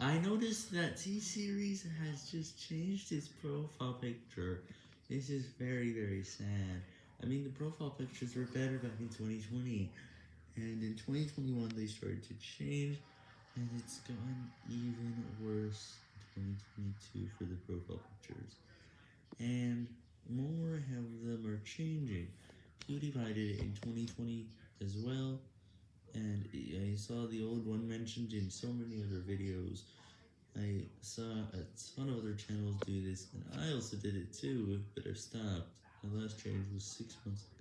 I noticed that T-Series has just changed its profile picture. This is very, very sad. I mean, the profile pictures were better back in 2020, and in 2021 they started to change, and it's gotten even worse in 2022 for the profile pictures. And more of them are changing. PewDiePie did it in 2020 as well, saw the old one mentioned in so many other videos. I saw a ton of other channels do this, and I also did it too, but I stopped. My last change was 6 months ago.